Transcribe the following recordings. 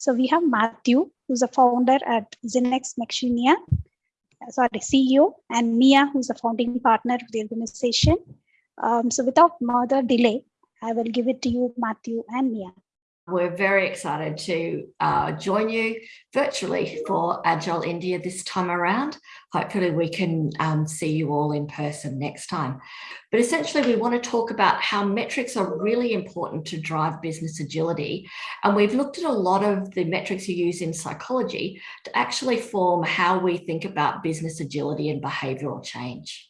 So we have Matthew, who's a founder at Zen Ex Machina, sorry, CEO, and Mia, who's a founding partner of the organization. Um, so without further delay, I will give it to you, Matthew and Mia. We're very excited to uh, join you virtually for Agile India this time around. Hopefully we can um, see you all in person next time. But essentially we want to talk about how metrics are really important to drive business agility. And we've looked at a lot of the metrics you use in psychology to actually form how we think about business agility and behavioral change.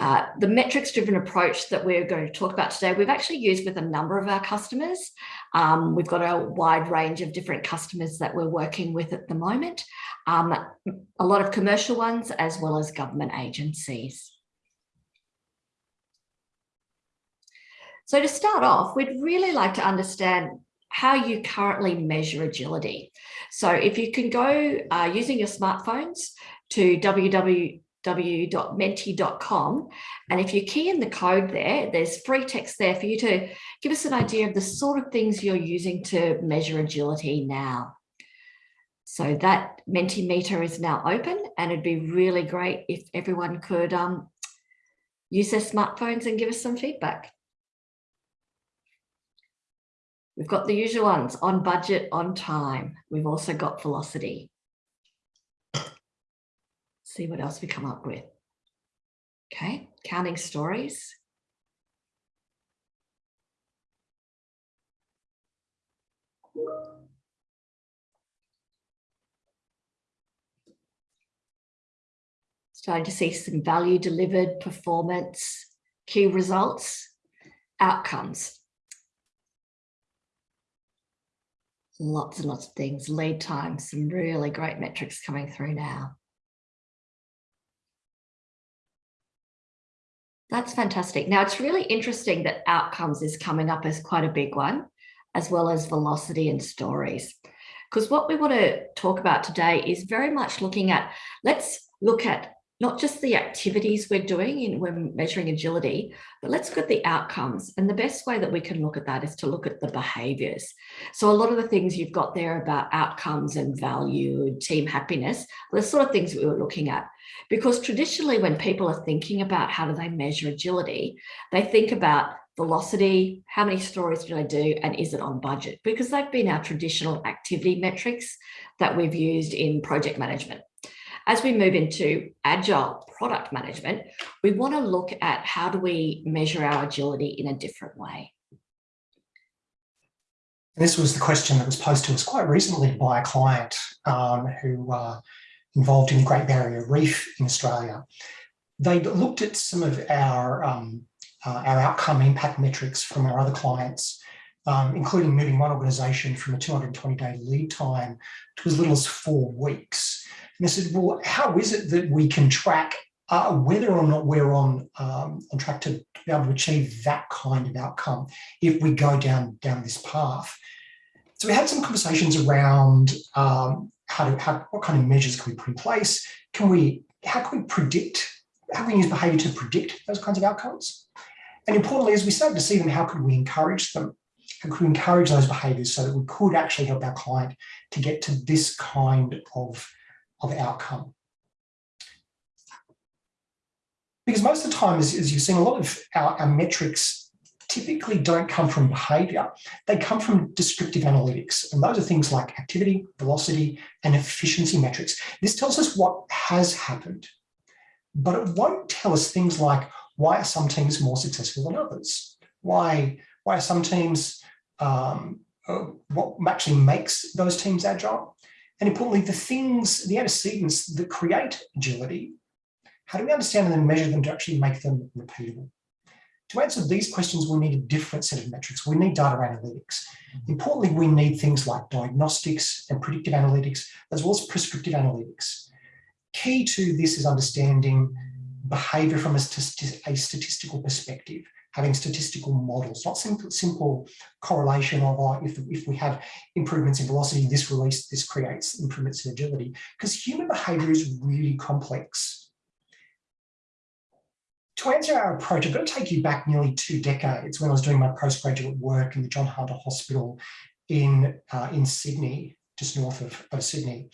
Uh, the metrics driven approach that we're going to talk about today, we've actually used with a number of our customers. Um, we've got a wide range of different customers that we're working with at the moment, um, a lot of commercial ones as well as government agencies. So to start off, we'd really like to understand how you currently measure agility. So if you can go uh, using your smartphones to www www.menti.com. And if you key in the code there, there's free text there for you to give us an idea of the sort of things you're using to measure agility now. So that Mentimeter is now open and it'd be really great if everyone could um, use their smartphones and give us some feedback. We've got the usual ones on budget, on time. We've also got velocity see what else we come up with. Okay, counting stories. Starting to see some value delivered, performance, key results, outcomes. Lots and lots of things, lead time, some really great metrics coming through now. That's fantastic. Now it's really interesting that outcomes is coming up as quite a big one, as well as velocity and stories. Because what we want to talk about today is very much looking at, let's look at not just the activities we're doing in when measuring agility, but let's look at the outcomes. And the best way that we can look at that is to look at the behaviors. So a lot of the things you've got there about outcomes and value, team happiness, the sort of things we were looking at. Because traditionally when people are thinking about how do they measure agility, they think about velocity, how many stories do I do, and is it on budget? Because they've been our traditional activity metrics that we've used in project management. As we move into agile product management, we want to look at how do we measure our agility in a different way. This was the question that was posed to us quite recently by a client um, who uh, involved in the Great Barrier Reef in Australia. They looked at some of our, um, uh, our outcome impact metrics from our other clients, um, including moving one organisation from a 220 day lead time to as little as four weeks. And I said, well, how is it that we can track uh, whether or not we're on um, on track to be able to achieve that kind of outcome if we go down down this path? So we had some conversations around um, how to how, what kind of measures can we put in place? Can we how can we predict? How can we use behaviour to predict those kinds of outcomes? And importantly, as we started to see them, how could we encourage them? How could we encourage those behaviours so that we could actually help our client to get to this kind of of outcome. Because most of the time, as, as you've seen, a lot of our, our metrics typically don't come from behavior. They come from descriptive analytics. And those are things like activity, velocity, and efficiency metrics. This tells us what has happened, but it won't tell us things like why are some teams more successful than others? Why, why are some teams, um, uh, what actually makes those teams agile? And importantly, the things, the antecedents that create agility, how do we understand and then measure them to actually make them repeatable? To answer these questions, we need a different set of metrics. We need data analytics. Importantly, we need things like diagnostics and predictive analytics, as well as prescriptive analytics. Key to this is understanding behavior from a, a statistical perspective having statistical models, not simple, simple correlation of oh, if, if we have improvements in velocity, this release, this creates improvements in agility, because human behavior is really complex. to answer our approach, I've got to take you back nearly two decades when I was doing my postgraduate work in the John Hunter Hospital in, uh, in Sydney, just north of, of Sydney.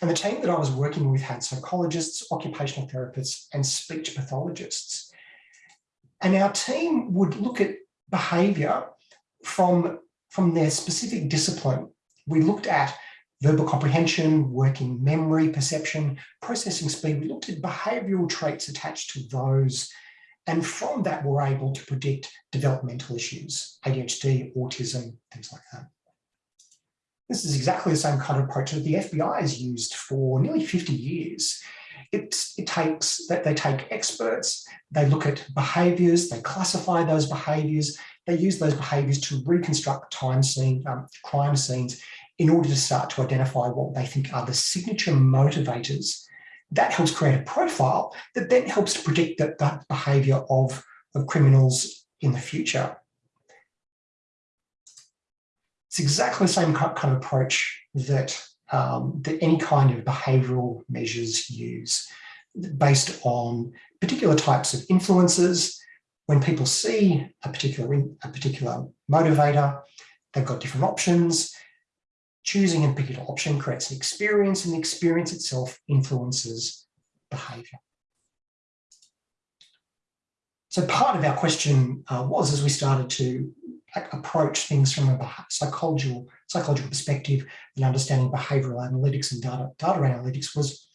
And the team that I was working with had psychologists, occupational therapists, and speech pathologists. And our team would look at behaviour from, from their specific discipline. We looked at verbal comprehension, working memory, perception, processing speed. We looked at behavioural traits attached to those and from that, we're able to predict developmental issues, ADHD, autism, things like that. This is exactly the same kind of approach that the FBI has used for nearly 50 years. It, it takes that they take experts, they look at behaviours, they classify those behaviours, they use those behaviours to reconstruct time scene, um, crime scenes in order to start to identify what they think are the signature motivators that helps create a profile that then helps to predict that, the behaviour of, of criminals in the future. It's exactly the same kind of approach that, um, that any kind of behavioural measures use based on particular types of influences. When people see a particular, a particular motivator, they've got different options choosing a particular option creates an experience and the experience itself influences behavior. So part of our question uh, was as we started to approach things from a psychological, psychological perspective and understanding behavioral analytics and data, data analytics was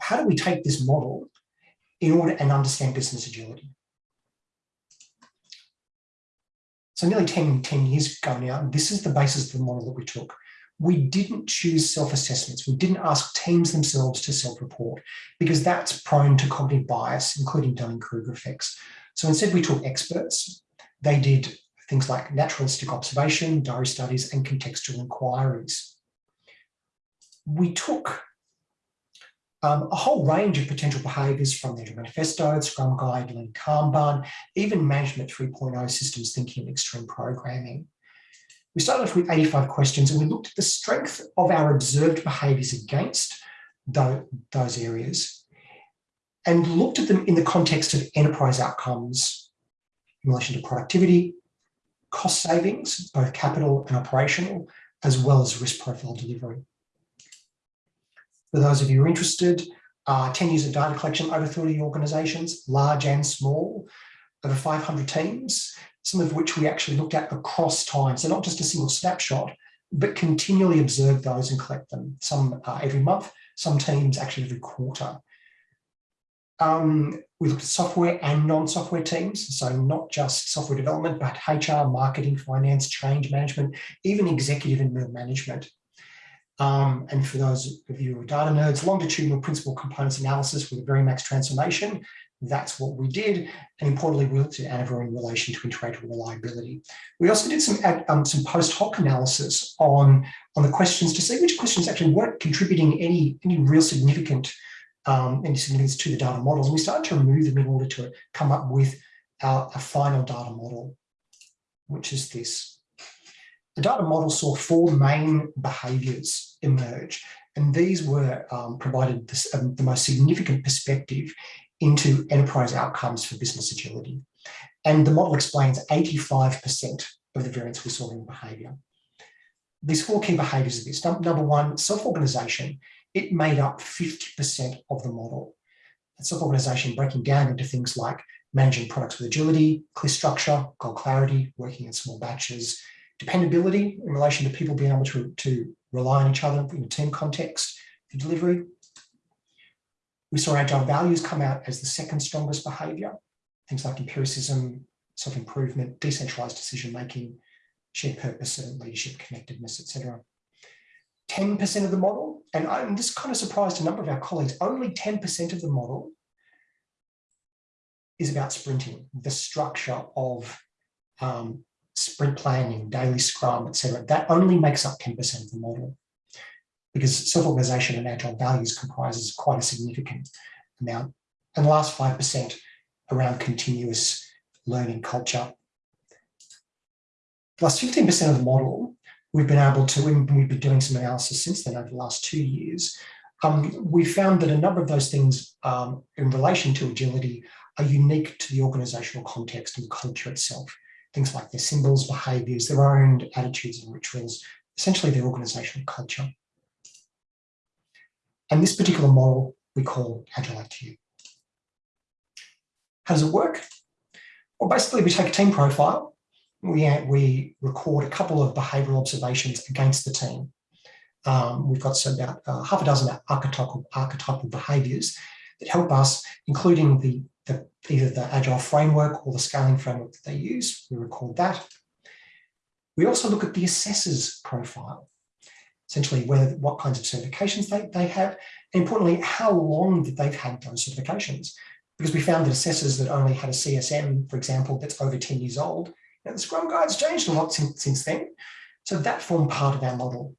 how do we take this model in order and understand business agility? So nearly 10, 10 years ago now, this is the basis of the model that we took we didn't choose self-assessments. We didn't ask teams themselves to self-report because that's prone to cognitive bias, including Dunning-Kruger effects. So instead we took experts. They did things like naturalistic observation, diary studies, and contextual inquiries. We took um, a whole range of potential behaviours from the manifesto, Scrum Guide, Lean Kanban, even Management 3.0 systems thinking and extreme programming. We started off with 85 questions and we looked at the strength of our observed behaviours against those areas and looked at them in the context of enterprise outcomes in relation to productivity, cost savings, both capital and operational, as well as risk profile delivery. For those of you who are interested, uh, 10 years of data collection, over 30 organisations, large and small, over 500 teams, some of which we actually looked at across time. So not just a single snapshot, but continually observe those and collect them, some uh, every month, some teams actually every quarter. Um, we looked at software and non-software teams, so not just software development, but HR, marketing, finance, change management, even executive and middle management. Um, and for those of you who are data nerds, longitudinal principal components analysis with a Varimax transformation, that's what we did. And importantly, we looked at ANOVA in relation to inter-rater reliability. We also did some, um, some post hoc analysis on, on the questions to see which questions actually weren't contributing any, any real significant um, any significance to the data models. And we started to remove them in order to come up with our, a final data model, which is this. The data model saw four main behaviours emerge, and these were um, provided this, um, the most significant perspective into enterprise outcomes for business agility. And the model explains 85% of the variance we saw in behaviour. These four key behaviours are this. Number one, self-organisation. It made up 50% of the model. Self-organisation breaking down into things like managing products with agility, clear structure, goal clarity, working in small batches, dependability in relation to people being able to, to rely on each other in a team context for delivery, we saw agile values come out as the second strongest behavior. Things like empiricism, self-improvement, decentralized decision-making, shared purpose and leadership connectedness, etc. 10% of the model, and I'm this kind of surprised a number of our colleagues, only 10% of the model is about sprinting, the structure of um, sprint planning, daily scrum, etc. That only makes up 10% of the model because self-organization and agile values comprises quite a significant amount. And the last 5% around continuous learning culture. Plus 15% of the model, we've been able to, we've been doing some analysis since then over the last two years, um, we found that a number of those things um, in relation to agility are unique to the organizational context and culture itself. Things like their symbols, behaviors, their own attitudes and rituals, essentially their organizational culture. And this particular model we call Agile IQ. How does it work? Well, basically we take a team profile, we, we record a couple of behavioural observations against the team. Um, we've got so about uh, half a dozen archetypal, archetypal behaviours that help us, including the, the, either the Agile framework or the scaling framework that they use. We record that. We also look at the assessor's profile, essentially whether what kinds of certifications they, they have, and importantly, how long that they've had those certifications. Because we found that assessors that only had a CSM, for example, that's over 10 years old, and the Scrum Guide's changed a lot since, since then. So that formed part of our model.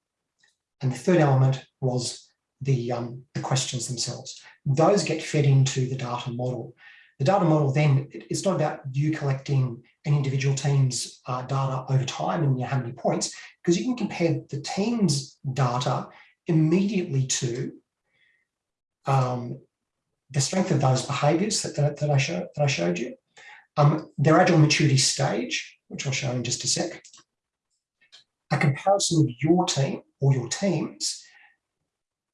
And the third element was the, um, the questions themselves. Those get fed into the data model. The data model then, it's not about you collecting an individual team's uh, data over time and you know, how many points, because you can compare the team's data immediately to um, the strength of those behaviors that, that, that, I, show, that I showed you, um, their agile maturity stage, which I'll show in just a sec, a comparison of your team or your teams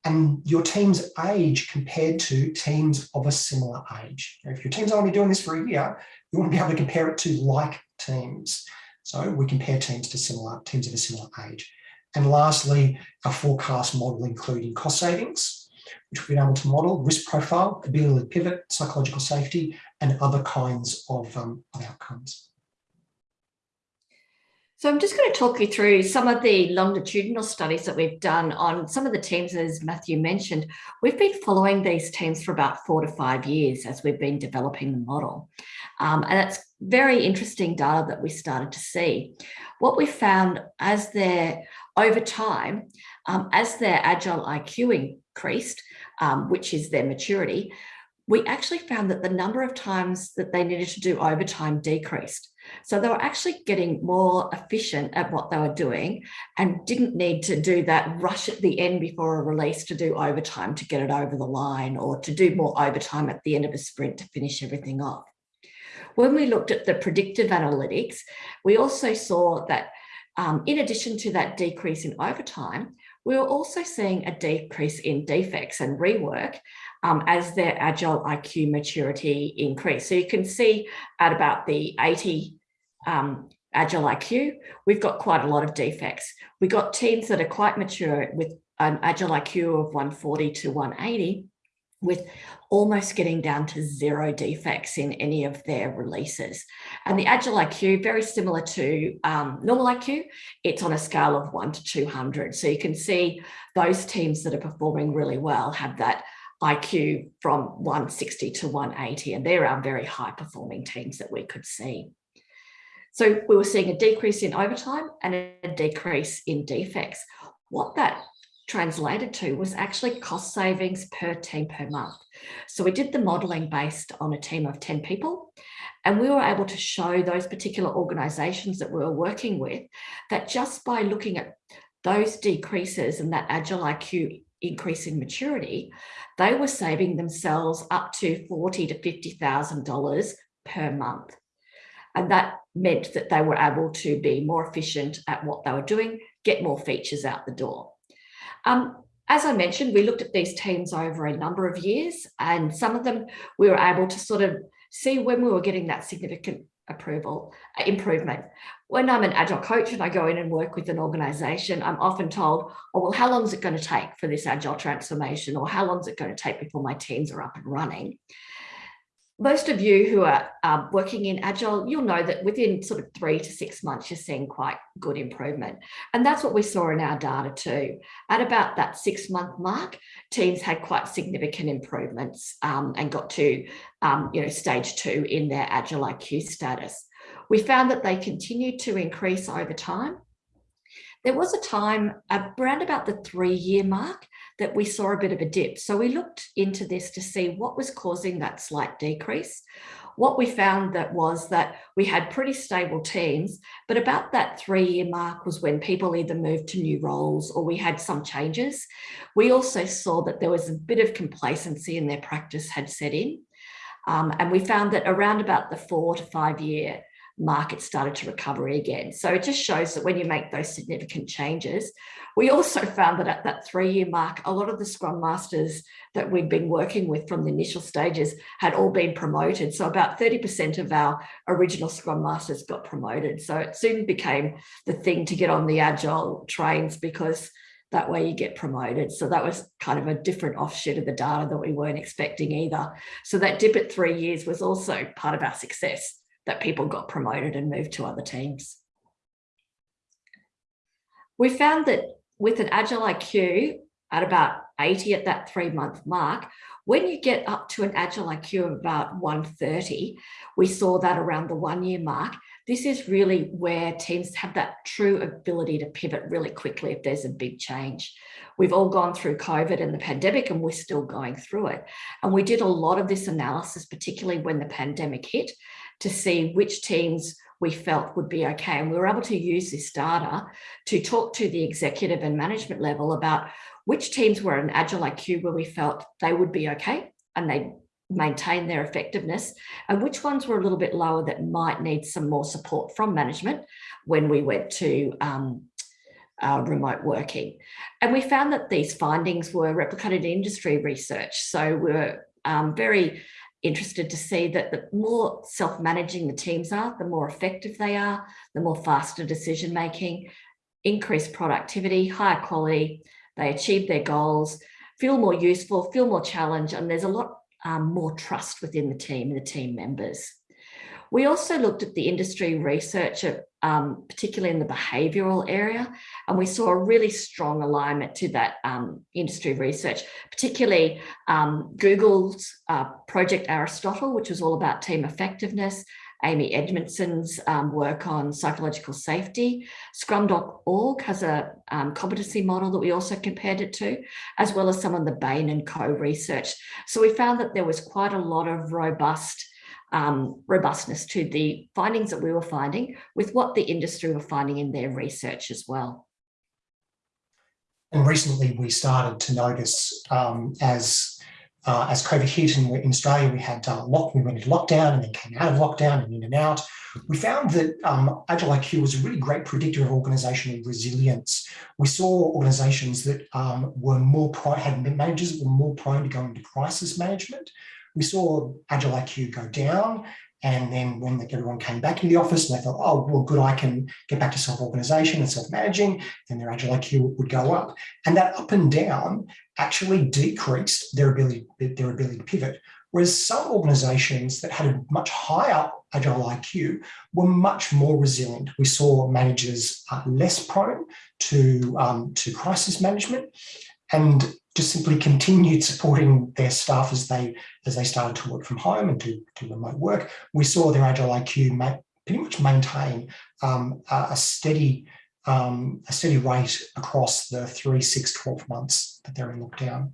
and your team's age compared to teams of a similar age. If your team's only doing this for a year, you want to be able to compare it to like teams. So we compare teams to similar teams of a similar age. And lastly, a forecast model including cost savings, which we've been able to model, risk profile, ability to pivot, psychological safety, and other kinds of, um, of outcomes. So I'm just going to talk you through some of the longitudinal studies that we've done on some of the teams, as Matthew mentioned. We've been following these teams for about four to five years as we've been developing the model. Um, and it's very interesting data that we started to see. What we found as their, over time, um, as their agile IQ increased, um, which is their maturity, we actually found that the number of times that they needed to do overtime decreased. So they were actually getting more efficient at what they were doing and didn't need to do that rush at the end before a release to do overtime to get it over the line or to do more overtime at the end of a sprint to finish everything off. When we looked at the predictive analytics, we also saw that um, in addition to that decrease in overtime, we were also seeing a decrease in defects and rework um, as their agile IQ maturity increased. So you can see at about the 80 um, agile IQ, we've got quite a lot of defects. We've got teams that are quite mature with an agile IQ of 140 to 180 with almost getting down to zero defects in any of their releases. And the Agile IQ, very similar to um, normal IQ, it's on a scale of one to 200. So you can see those teams that are performing really well have that IQ from 160 to 180, and they're our very high performing teams that we could see. So we were seeing a decrease in overtime and a decrease in defects. What that translated to was actually cost savings per team per month. So we did the modeling based on a team of 10 people and we were able to show those particular organizations that we were working with that just by looking at those decreases and that agile IQ increase in maturity, they were saving themselves up to forty to fifty thousand dollars per month, and that meant that they were able to be more efficient at what they were doing, get more features out the door. Um, as I mentioned, we looked at these teams over a number of years, and some of them we were able to sort of see when we were getting that significant approval uh, improvement. When I'm an agile coach and I go in and work with an organization, I'm often told, oh, well, how long is it going to take for this agile transformation? Or how long is it going to take before my teams are up and running? Most of you who are um, working in Agile, you'll know that within sort of three to six months, you're seeing quite good improvement. And that's what we saw in our data too. At about that six month mark, teams had quite significant improvements um, and got to um, you know, stage two in their Agile IQ status. We found that they continued to increase over time. There was a time around about the three year mark that we saw a bit of a dip. So we looked into this to see what was causing that slight decrease. What we found that was that we had pretty stable teams, but about that three year mark was when people either moved to new roles or we had some changes. We also saw that there was a bit of complacency in their practice had set in. Um, and we found that around about the four to five year market started to recover again. So it just shows that when you make those significant changes, we also found that at that three year mark, a lot of the Scrum Masters that we'd been working with from the initial stages had all been promoted. So about 30% of our original Scrum Masters got promoted. So it soon became the thing to get on the Agile trains because that way you get promoted. So that was kind of a different offshoot of the data that we weren't expecting either. So that dip at three years was also part of our success that people got promoted and moved to other teams. We found that with an Agile IQ at about 80 at that three month mark, when you get up to an Agile IQ of about 130, we saw that around the one year mark. This is really where teams have that true ability to pivot really quickly if there's a big change. We've all gone through COVID and the pandemic and we're still going through it. And we did a lot of this analysis, particularly when the pandemic hit, to see which teams we felt would be okay. And we were able to use this data to talk to the executive and management level about which teams were an Agile IQ where we felt they would be okay and they maintain their effectiveness and which ones were a little bit lower that might need some more support from management when we went to um, uh, remote working. And we found that these findings were replicated in industry research. So we were um, very interested to see that the more self-managing the teams are, the more effective they are, the more faster decision making, increased productivity, higher quality, they achieve their goals, feel more useful, feel more challenged, and there's a lot um, more trust within the team and the team members. We also looked at the industry research, um, particularly in the behavioural area, and we saw a really strong alignment to that um, industry research, particularly um, Google's uh, Project Aristotle, which was all about team effectiveness, Amy Edmondson's um, work on psychological safety. Scrum.org has a um, competency model that we also compared it to, as well as some of the Bain and Co research. So we found that there was quite a lot of robust um, robustness to the findings that we were finding with what the industry were finding in their research as well. And recently we started to notice um, as uh, as COVID hit and in Australia we had uh, lock, we went into lockdown and then came out of lockdown and in and out. We found that um, Agile IQ was a really great predictor of organisational resilience. We saw organisations that um, were more had managers that were more prone to going into crisis management we saw Agile IQ go down. And then when everyone came back into the office and they thought, oh, well, good, I can get back to self-organization and self-managing, then their Agile IQ would go up. And that up and down actually decreased their ability, their ability to pivot. Whereas some organizations that had a much higher Agile IQ were much more resilient. We saw managers less prone to, um, to crisis management and just simply continued supporting their staff as they as they started to work from home and to, to remote work. We saw their Agile IQ pretty much maintain um, a steady um, a steady rate across the three, six, 12 months that they're in lockdown.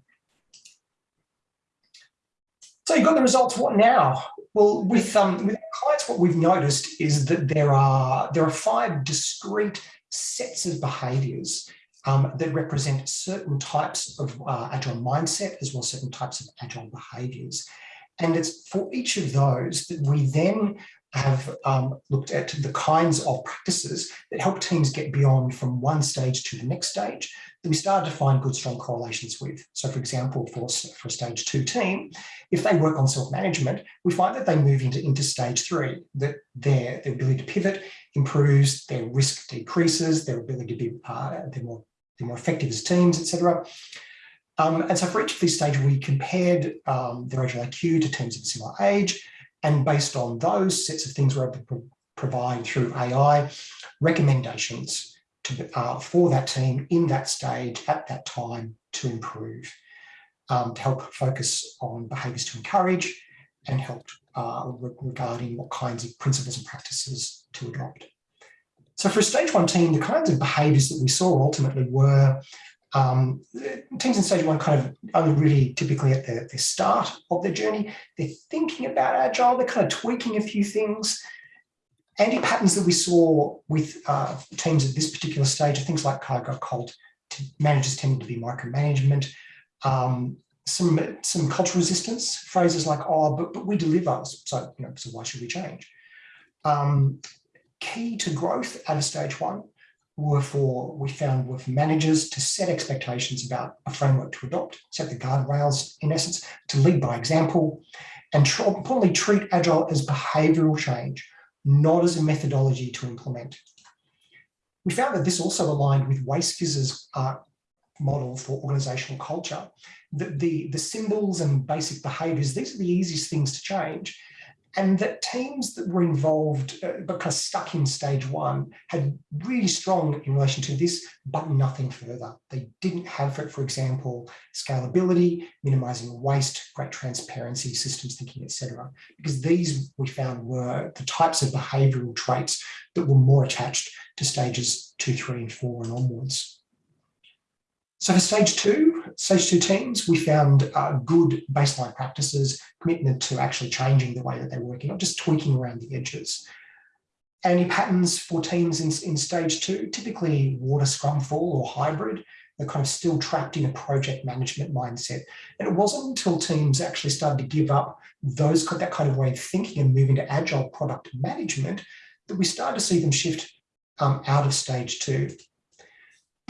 So you've got the results, what now? Well, with, um, with clients, what we've noticed is that there are, there are five discrete sets of behaviours um, that represent certain types of uh, agile mindset as well as certain types of agile behaviors. And it's for each of those that we then have um, looked at the kinds of practices that help teams get beyond from one stage to the next stage that we started to find good strong correlations with. So for example, for, for a stage two team, if they work on self-management, we find that they move into, into stage three, that their, their ability to pivot improves, their risk decreases, their ability to be, uh, they're more be more effective as teams, etc. Um, and so for each of these stages, we compared um, their Agile IQ to teams of similar age. And based on those sets of things, we're able to pro provide through AI recommendations to, uh, for that team in that stage at that time to improve, um, to help focus on behaviours to encourage and help uh, regarding what kinds of principles and practices to adopt. So for a stage one team, the kinds of behaviours that we saw ultimately were um, teams in stage one kind of only really typically at the, the start of their journey. They're thinking about agile, they're kind of tweaking a few things. Anti-patterns that we saw with uh, teams at this particular stage are things like cargo cult, managers tending to be micromanagement, um, some, some cultural resistance, phrases like, oh, but, but we deliver, so, you know, so why should we change? Um, key to growth at a stage one were for, we found, for managers to set expectations about a framework to adopt, set the guardrails, in essence, to lead by example, and importantly, treat Agile as behavioural change, not as a methodology to implement. We found that this also aligned with WasteFizz's uh, model for organisational culture. The, the, the symbols and basic behaviours, these are the easiest things to change and that teams that were involved uh, because stuck in stage one had really strong in relation to this but nothing further. They didn't have for, for example scalability minimizing waste great transparency systems thinking etc because these we found were the types of behavioral traits that were more attached to stages two three and four and onwards. So for stage two, stage two teams, we found uh, good baseline practices, commitment to actually changing the way that they're working, not just tweaking around the edges. Anti-patterns for teams in, in stage two, typically water scrum fall or hybrid, they're kind of still trapped in a project management mindset. And it wasn't until teams actually started to give up those that kind of way of thinking and move into agile product management that we started to see them shift um, out of stage two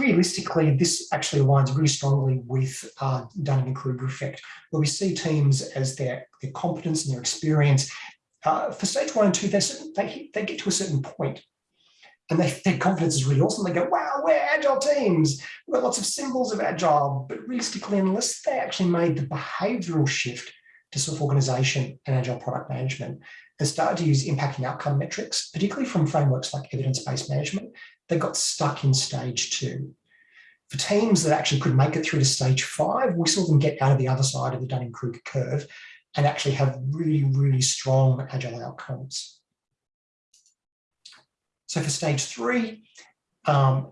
realistically, this actually aligns really strongly with uh, Dunning-Kruger effect, where we see teams as their, their competence and their experience. Uh, for stage one and two, they, they get to a certain point and they, their confidence is really awesome. They go, wow, we're agile teams. We've got lots of symbols of agile. But realistically, unless they actually made the behavioral shift to self-organization and agile product management and started to use impact and outcome metrics, particularly from frameworks like evidence-based management, they got stuck in stage two. For teams that actually could make it through to stage five, we saw them get out of the other side of the Dunning-Kruger curve and actually have really, really strong agile outcomes. So for stage three, um,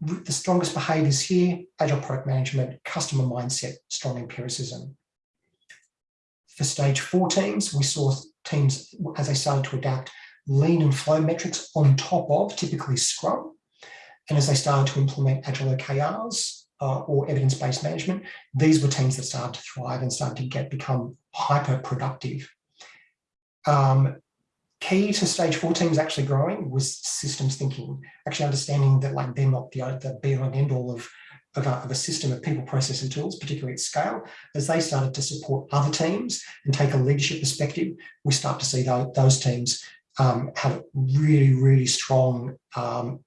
the strongest behaviors here, agile product management, customer mindset, strong empiricism. For stage four teams, we saw teams, as they started to adapt, lean and flow metrics on top of typically Scrum. And as they started to implement Agile OKRs uh, or evidence-based management, these were teams that started to thrive and started to get become hyper productive. Um, key to stage four teams actually growing was systems thinking, actually understanding that like they're not the, the be all and end all of, of a, of a system of people, process and tools, particularly at scale, as they started to support other teams and take a leadership perspective, we start to see those, those teams um, have really, really strong um,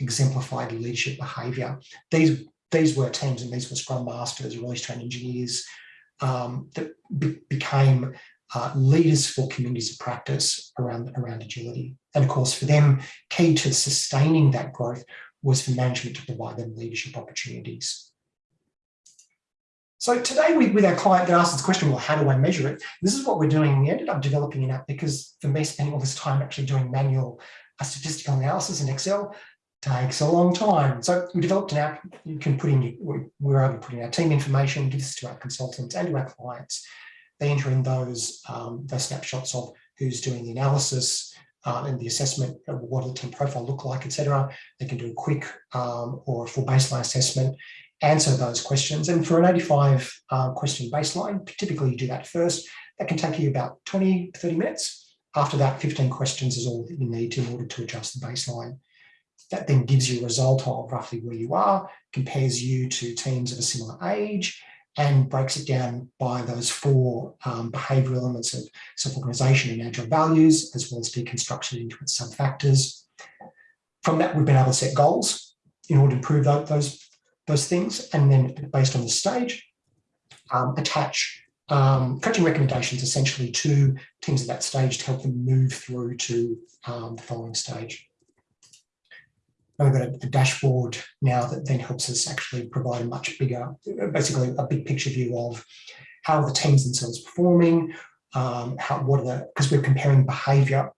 exemplified leadership behaviour. These, these were teams and these were Scrum Masters, release train engineers um, that be became uh, leaders for communities of practice around, around agility. And of course, for them, key to sustaining that growth was for management to provide them leadership opportunities. So today we, with our client, they asked this question, well, how do I measure it? This is what we're doing. We ended up developing an app because for me, spending all this time actually doing manual uh, statistical analysis in Excel takes a long time. So we developed an app you can put in, we were able to put in our team information, give this to our consultants and to our clients. They enter in those, um, those snapshots of who's doing the analysis, uh, and the assessment of what does the team profile look like, etc. They can do a quick um, or full baseline assessment answer those questions. And for an 85 uh, question baseline, typically you do that first. That can take you about 20, 30 minutes. After that, 15 questions is all that you need in order to adjust the baseline. That then gives you a result of roughly where you are, compares you to teams of a similar age, and breaks it down by those four um, behavioural elements of self-organisation and agile values, as well as deconstruction into its sub-factors. From that, we've been able to set goals in order to improve those those things, and then based on the stage, um, attach um, coaching recommendations essentially to teams at that stage to help them move through to um, the following stage. We've got a, a, dashboard now that then helps us actually provide a much bigger, basically a big picture view of how the teams themselves performing, um, how what are the because we're comparing behaviour,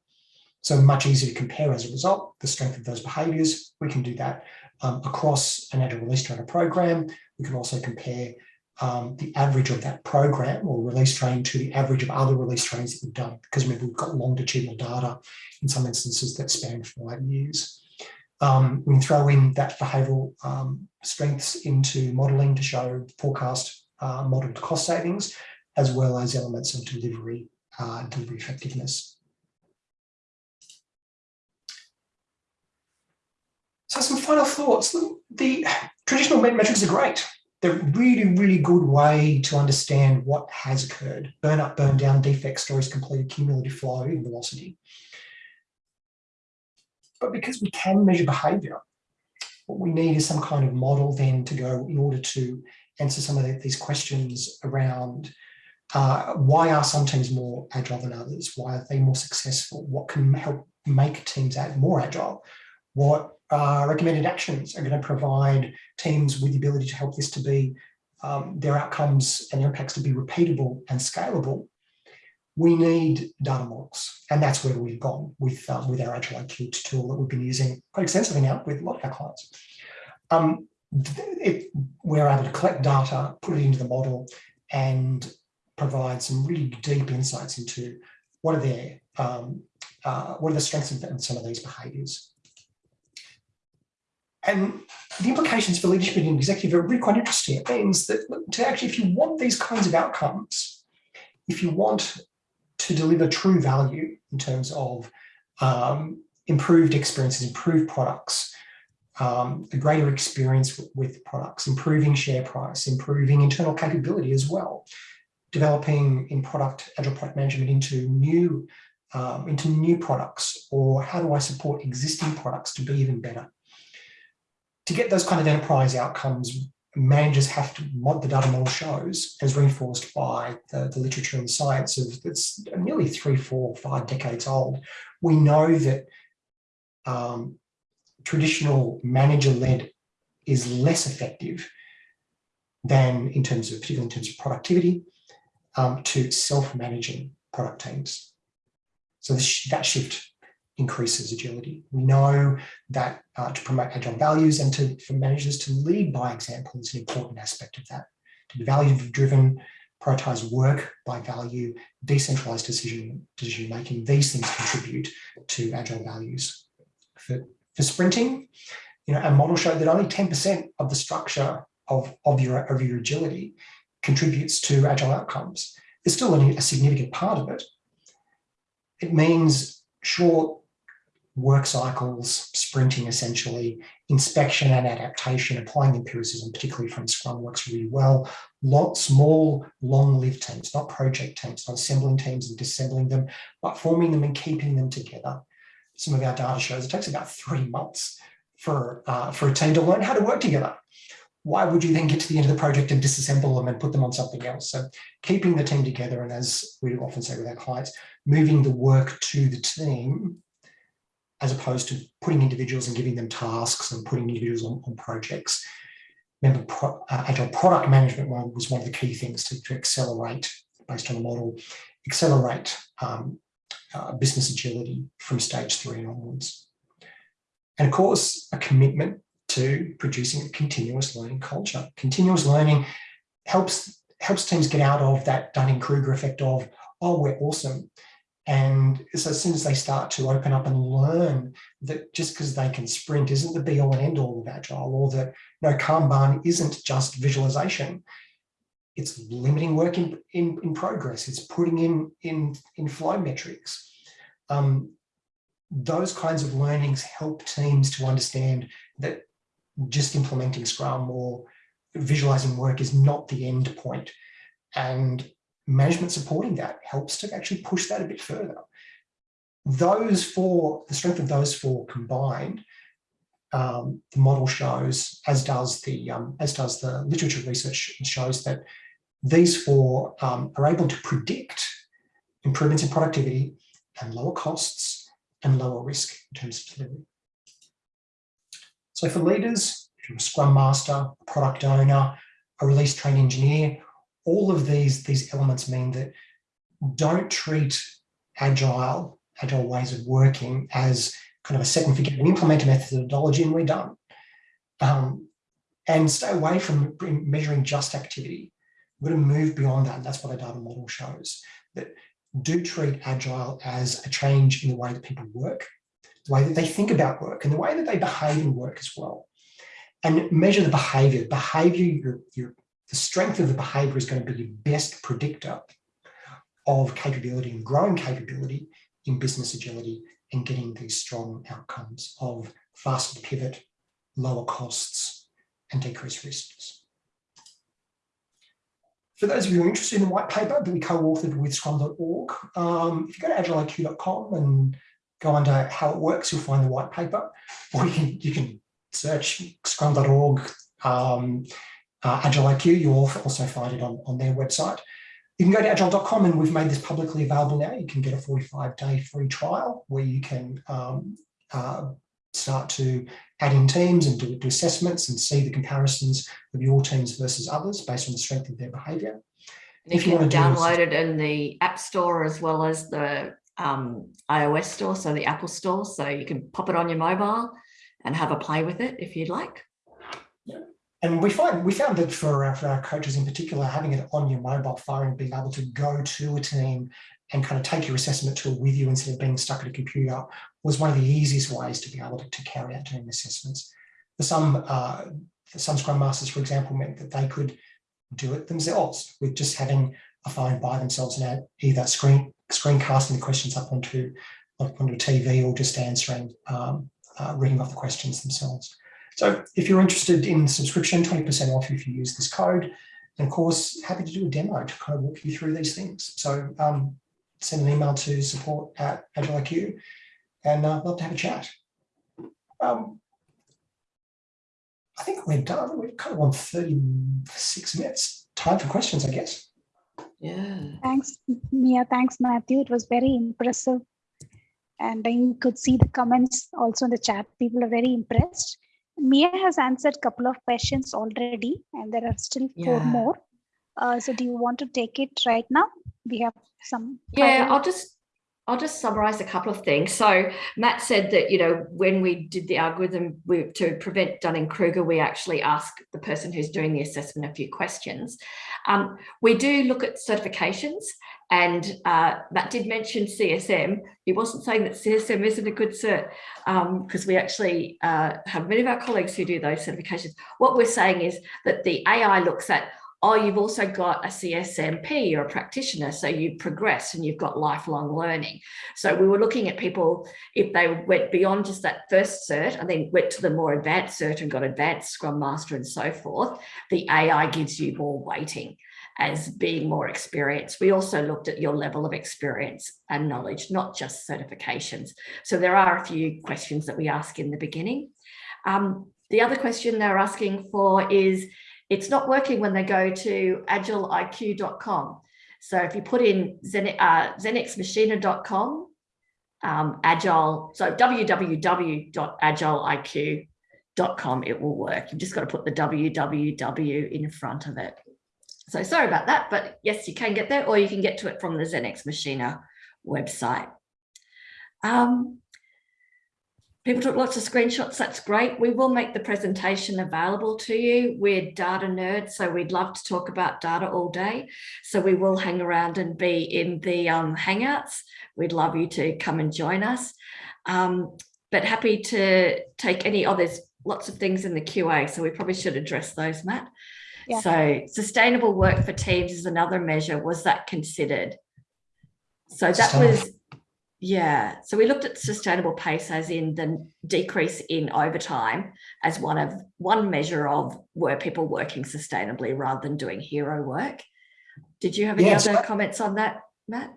so much easier to compare as a result the strength of those behaviours. We can do that um, across an agile release trainer program. We can also compare um, the average of that program or release train to the average of other release trains that we've done because remember we've got longitudinal data in some instances that span five years. Um, we can throw in that behavioural um, strengths into modelling to show forecast uh, modeled cost savings, as well as elements of delivery, uh, delivery effectiveness. So some final thoughts. The traditional metrics are great. They're a really, really good way to understand what has occurred. Burn up, burn down, defect stories, completed, cumulative flow, and velocity. But because we can measure behavior, what we need is some kind of model then to go in order to answer some of the, these questions around uh, why are some teams more agile than others? Why are they more successful? What can help make teams more agile? What uh, recommended actions are going to provide teams with the ability to help this to be um, their outcomes and their impacts to be repeatable and scalable? We need data models, and that's where we've gone with um, with our Agile IQ tool that we've been using quite extensively now with a lot of our clients. Um, it, we're able to collect data, put it into the model, and provide some really deep insights into what are their um, uh, what are the strengths of some of these behaviours. And the implications for leadership and executive are really quite interesting. It means that to actually, if you want these kinds of outcomes, if you want to deliver true value in terms of um, improved experiences, improved products, um, a greater experience with, products, improving share price, improving internal capability as well, developing in product, agile product management into new, um, into new products, or how do I support existing products to be even better? to get those kind of enterprise outcomes, managers have to, what the data model shows, as reinforced by the, the literature and science of that's nearly three, four, five decades old. We know that um, traditional manager-led is less effective than in terms of, particularly in terms of productivity, um, to self-managing product teams. So this, that shift increases agility. We know that uh, to promote agile values and to, for managers to lead by example is an important aspect of that. To be value driven, prioritize work by value, decentralized decision, decision making, these things contribute to agile values. For, for sprinting, you know, a model showed that only 10% of the structure of, of, your, of your agility contributes to agile outcomes. There's still a, a significant part of it. It means short work cycles, sprinting essentially, inspection and adaptation, applying empiricism, particularly from Scrum works really well. Lot, small, long-lived teams, not project teams, not assembling teams and disassembling them, but forming them and keeping them together. Some of our data shows it takes about three months for, uh, for a team to learn how to work together. Why would you then get to the end of the project and disassemble them and put them on something else? So keeping the team together and as we often say with our clients, moving the work to the team as opposed to putting individuals and giving them tasks and putting individuals on, on projects. Remember, pro, uh, agile product management was one of the key things to, to accelerate, based on the model, accelerate um, uh, business agility from stage three onwards. And of course, a commitment to producing a continuous learning culture. Continuous learning helps helps teams get out of that Dunning-Kruger effect of, oh, we're awesome. And so as soon as they start to open up and learn that just because they can sprint isn't the be all and end all of Agile or that no Kanban isn't just visualization. It's limiting work in, in, in progress. It's putting in, in, in flow metrics. Um, those kinds of learnings help teams to understand that just implementing Scrum or visualizing work is not the end point. And management supporting that helps to actually push that a bit further. Those four, the strength of those four combined, um, the model shows, as does the um, as does the literature research shows that these four um, are able to predict improvements in productivity and lower costs and lower risk in terms of delivery. So for leaders, if you're a Scrum Master, a product owner, a release train engineer, all of these, these elements mean that don't treat agile, agile ways of working as kind of a second figure. We implement a methodology and we're done. Um, and stay away from measuring just activity. We're going to move beyond that. And that's what a data model shows. That do treat agile as a change in the way that people work, the way that they think about work, and the way that they behave in work as well. And measure the behavior. Behavior you're the strength of the behavior is going to be your best predictor of capability and growing capability in business agility and getting these strong outcomes of faster pivot, lower costs, and decreased risks. For those of you who are interested in the white paper that we co-authored with scrum.org, um, if you go to agileiq.com and go under how it works, you'll find the white paper, or you can, you can search scrum.org um, uh, AgileIQ, you'll also find it on, on their website. You can go to agileiq.com and we've made this publicly available now. You can get a 45 day free trial where you can um, uh, start to add in teams and do, do, assessments and see the comparisons of your teams versus others based on the strength of their behavior. And if you, you want to download it in the App Store as well as the um, iOS store, so the Apple store, so you can pop it on your mobile and have a play with it if you'd like and we find we found that for our, for our coaches in particular, having it on your mobile phone and being able to go to a team and kind of take your assessment tool with you instead of being stuck at a computer was one of the easiest ways to be able to, to carry out team assessments. For some, uh, for some Scrum Masters, for example, meant that they could do it themselves with just having a phone by themselves and either screen screencasting the questions up onto, onto a TV or just answering, um, uh, reading off the questions themselves. So if you're interested in subscription, 20% off if you use this code. And of course, happy to do a demo to kind of walk you through these things. So um, send an email to support at AgileIQ and uh, love to have a chat. Um, I think we're done. We've kind of on 36 minutes. Time for questions, I guess. Yeah. Thanks, Mia. Thanks, Matthew. It was very impressive. And I could see the comments also in the chat. People are very impressed. Mia has answered a couple of questions already, and there are still yeah. four more. Uh, so do you want to take it right now? We have some. Yeah, I'll just I'll just summarize a couple of things. So Matt said that, you know, when we did the algorithm we, to prevent Dunning-Kruger, we actually ask the person who's doing the assessment a few questions. Um, we do look at certifications and uh, Matt did mention CSM. He wasn't saying that CSM isn't a good cert because um, we actually uh, have many of our colleagues who do those certifications. What we're saying is that the AI looks at oh, you've also got a CSMP, you're a practitioner, so you progress and you've got lifelong learning. So we were looking at people, if they went beyond just that first cert and then went to the more advanced cert and got advanced Scrum Master and so forth, the AI gives you more weighting as being more experienced. We also looked at your level of experience and knowledge, not just certifications. So there are a few questions that we ask in the beginning. Um, the other question they're asking for is, it's not working when they go to agileiq.com. So if you put in Zen, uh, zenexmachina.com, um, agile, so www.agileiq.com, it will work. You've just got to put the www in front of it. So sorry about that, but yes, you can get there or you can get to it from the Zen Ex Machina website. Um, People took lots of screenshots. That's great. We will make the presentation available to you. We're data nerds, so we'd love to talk about data all day. So we will hang around and be in the um, Hangouts. We'd love you to come and join us. Um, but happy to take any, oh, lots of things in the QA, so we probably should address those, Matt. Yeah. So sustainable work for teams is another measure. Was that considered? So that was yeah, so we looked at sustainable pace as in the decrease in overtime as one of one measure of were people working sustainably rather than doing hero work. Did you have any yeah, other comments on that, Matt?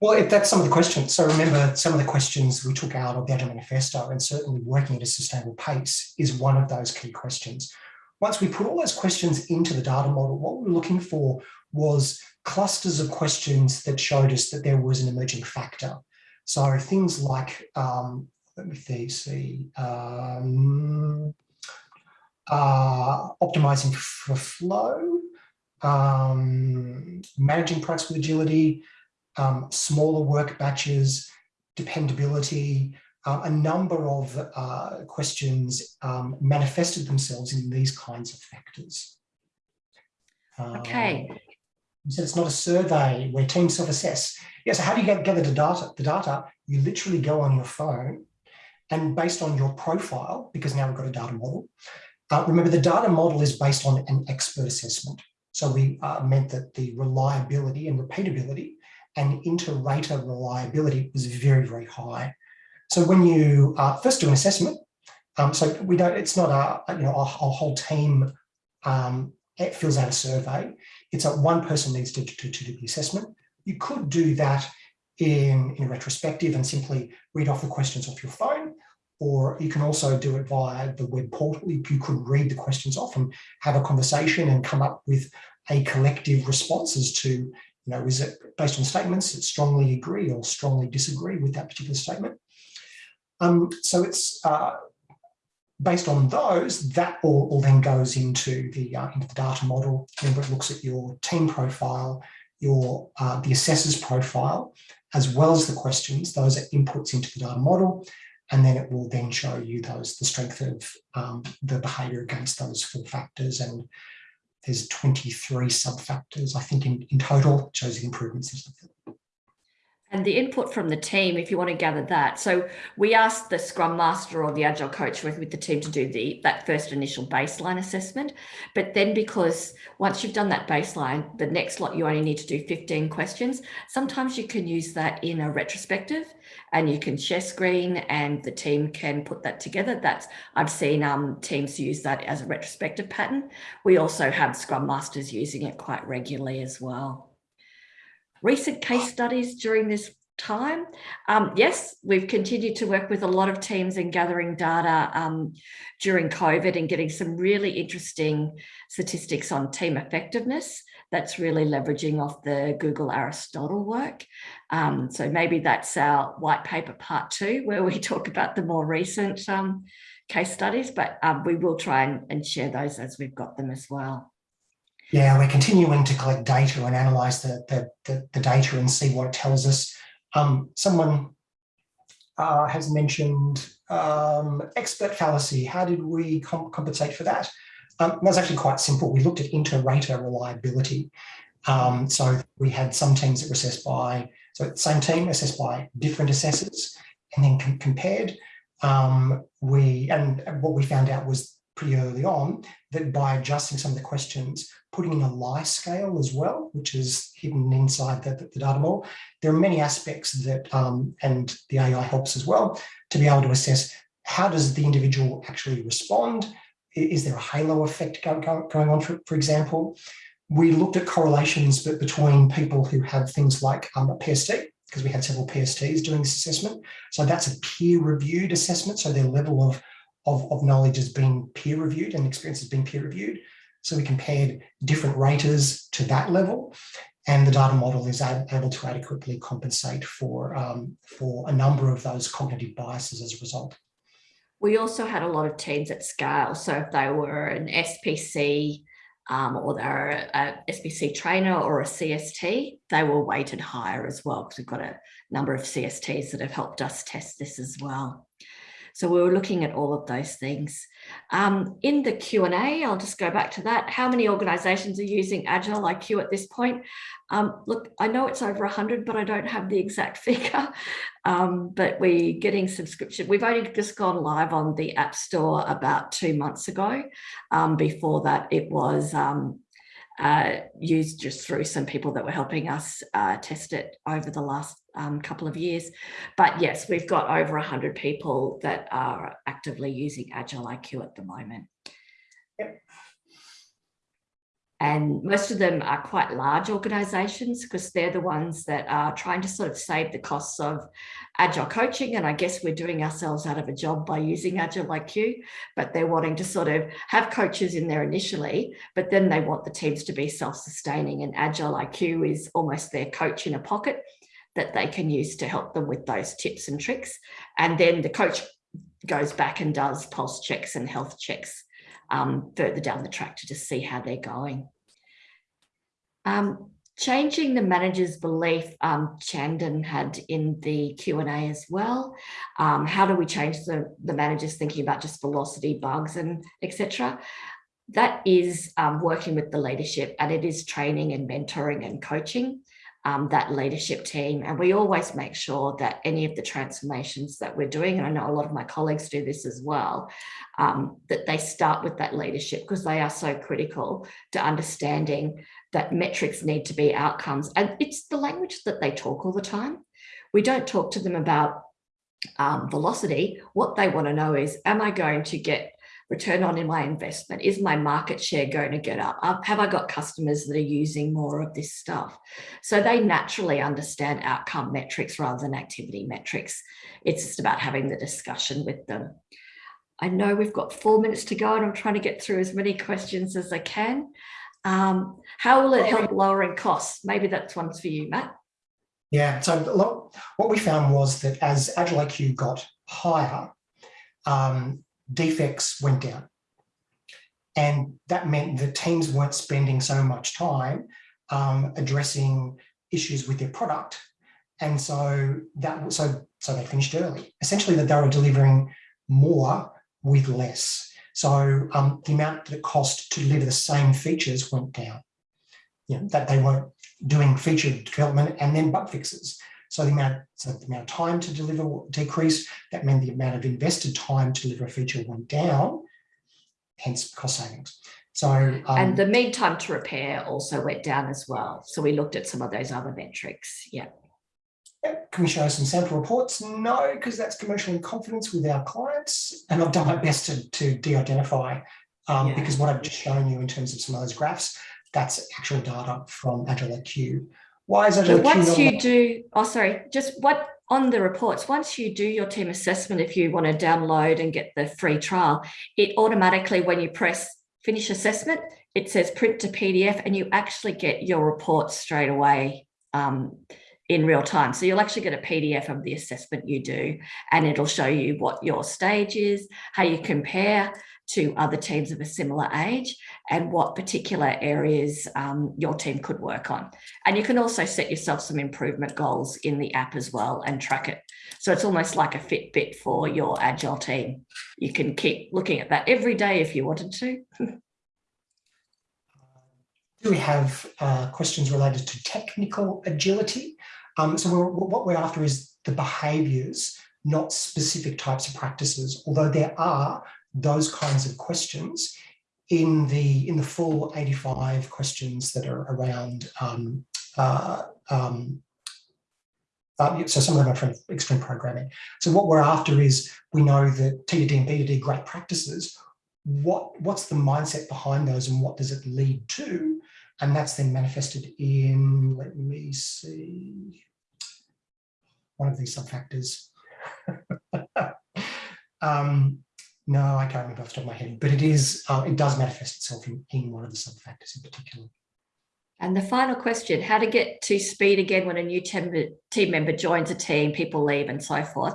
Well, if that's some of the questions. So remember, some of the questions we took out of the Agile Manifesto, and certainly working at a sustainable pace is one of those key questions. Once we put all those questions into the data model, what we were looking for was clusters of questions that showed us that there was an emerging factor. So things like, um, let me see, um, uh, optimizing for flow, um, managing products with agility, um, smaller work batches, dependability, uh, a number of uh, questions um, manifested themselves in these kinds of factors. Okay. You said it's not a survey where teams self-assess. Yeah, so how do you get, gather the data? The data, you literally go on your phone and based on your profile, because now we've got a data model, uh, remember the data model is based on an expert assessment. So we uh, meant that the reliability and repeatability and inter-rater reliability was very, very high. So when you uh, first do an assessment, um, so we don't, it's not a, you know, a whole team um, fills out a survey. It's a one person needs to, to, to do the assessment. You could do that in, in retrospective and simply read off the questions off your phone, or you can also do it via the web portal. You could read the questions off and have a conversation and come up with a collective response as to, you know, is it based on statements that strongly agree or strongly disagree with that particular statement? Um, so it's uh, based on those, that all, all then goes into the uh, into the data model. Remember, it looks at your team profile, your uh, the assessor's profile, as well as the questions. Those are inputs into the data model, and then it will then show you those the strength of um, the behaviour against those four factors. And there's 23 sub factors, I think, in, in total. Shows the improvements. And the input from the team, if you want to gather that. So we asked the Scrum Master or the Agile coach working with the team to do the that first initial baseline assessment. But then because once you've done that baseline, the next lot you only need to do 15 questions. Sometimes you can use that in a retrospective and you can share screen and the team can put that together. That's I've seen um, teams use that as a retrospective pattern. We also have Scrum Masters using it quite regularly as well recent case studies during this time. Um, yes, we've continued to work with a lot of teams in gathering data um, during COVID and getting some really interesting statistics on team effectiveness. That's really leveraging off the Google Aristotle work. Um, so maybe that's our white paper part two, where we talk about the more recent um, case studies, but um, we will try and, and share those as we've got them as well. Yeah, we're continuing to collect data and analyze the, the, the, the data and see what it tells us. Um, someone uh, has mentioned um, expert fallacy. How did we comp compensate for that? Um, that's actually quite simple. We looked at inter-rater reliability. Um, so we had some teams that were assessed by, so same team assessed by different assessors and then com compared. Um, we And what we found out was pretty early on that by adjusting some of the questions, putting in a lie scale as well, which is hidden inside the, the, data model. There are many aspects that, um, and the AI helps as well, to be able to assess how does the individual actually respond? Is there a halo effect going, going on, for, for example? We looked at correlations between people who have things like um, a PST, because we had several PSTs doing this assessment. So that's a peer-reviewed assessment. So their level of of, of knowledge has been peer reviewed and experience has been peer reviewed. So we compared different raters to that level and the data model is able to adequately compensate for, um, for a number of those cognitive biases as a result. We also had a lot of teams at scale. So if they were an SPC um, or they're a, a SPC trainer or a CST, they were weighted higher as well because we've got a number of CSTs that have helped us test this as well. So we were looking at all of those things. Um, in the Q&A, I'll just go back to that. How many organizations are using Agile IQ at this point? Um, look, I know it's over 100, but I don't have the exact figure. Um, but we're getting subscription. We've only just gone live on the App Store about two months ago. Um, before that, it was um, uh, used just through some people that were helping us uh, test it over the last um, couple of years. But yes, we've got over 100 people that are actively using Agile IQ at the moment. Yep. And most of them are quite large organizations because they're the ones that are trying to sort of save the costs of agile coaching. And I guess we're doing ourselves out of a job by using Agile IQ, but they're wanting to sort of have coaches in there initially, but then they want the teams to be self-sustaining and Agile IQ is almost their coach in a pocket that they can use to help them with those tips and tricks. And then the coach goes back and does pulse checks and health checks um, further down the track to just see how they're going. Um, changing the manager's belief, um, Chandan had in the Q&A as well. Um, how do we change the, the manager's thinking about just velocity, bugs and etc. That is um, working with the leadership and it is training and mentoring and coaching. Um, that leadership team. And we always make sure that any of the transformations that we're doing, and I know a lot of my colleagues do this as well, um, that they start with that leadership because they are so critical to understanding that metrics need to be outcomes. And it's the language that they talk all the time. We don't talk to them about um, velocity. What they want to know is, am I going to get return on in my investment? Is my market share going to get up? Have I got customers that are using more of this stuff? So they naturally understand outcome metrics rather than activity metrics. It's just about having the discussion with them. I know we've got four minutes to go and I'm trying to get through as many questions as I can. Um, how will it help lowering costs? Maybe that's one for you, Matt. Yeah, so what we found was that as Agile IQ got higher, um, defects went down. And that meant that teams weren't spending so much time um, addressing issues with their product. And so that so so they finished early. Essentially that they were delivering more with less. So um, the amount that it cost to deliver the same features went down. You know, that they weren't doing feature development and then bug fixes. So the amount, so the amount of time to deliver decreased. That meant the amount of invested time to deliver a feature went down, hence cost savings. So um, and the mean time to repair also went down as well. So we looked at some of those other metrics. Yeah. Can we show some sample reports? No, because that's commercial in confidence with our clients. And I've done my best to, to de-identify um, yeah. because what I've just shown you in terms of some of those graphs, that's actual data from Agile IQ. Why is IQ Once you do, oh, sorry, just what on the reports, once you do your team assessment, if you want to download and get the free trial, it automatically, when you press finish assessment, it says print to PDF and you actually get your report straight away. Um, in real time. So you'll actually get a PDF of the assessment you do, and it'll show you what your stage is, how you compare to other teams of a similar age, and what particular areas um, your team could work on. And you can also set yourself some improvement goals in the app as well and track it. So it's almost like a Fitbit for your agile team. You can keep looking at that every day if you wanted to. Do we have uh, questions related to technical agility? Um, so we're, what we're after is the behaviours, not specific types of practices, although there are those kinds of questions in the in the full 85 questions that are around um, uh, um, uh, so some of them are from extreme programming. So what we're after is we know that TDD and BDD great practices. What what's the mindset behind those and what does it lead to? And that's then manifested in, let me see, one of these subfactors. um, no, I can't remember off the top of my head, but it is, uh, it does manifest itself in, in one of the sub factors in particular. And the final question, how to get to speed again when a new team member joins a team, people leave and so forth.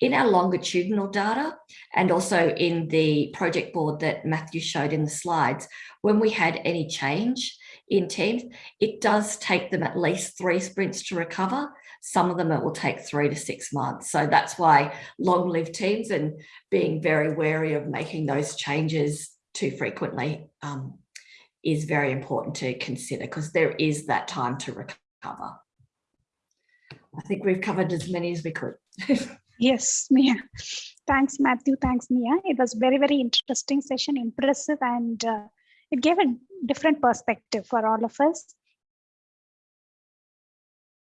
In our longitudinal data and also in the project board that Matthew showed in the slides, when we had any change in teams, it does take them at least three sprints to recover. Some of them it will take three to six months. So that's why long-lived teams and being very wary of making those changes too frequently um, is very important to consider because there is that time to recover. I think we've covered as many as we could. yes, Mia. Thanks, Matthew. Thanks, Mia. It was very, very interesting session, impressive, and uh, it gave a different perspective for all of us.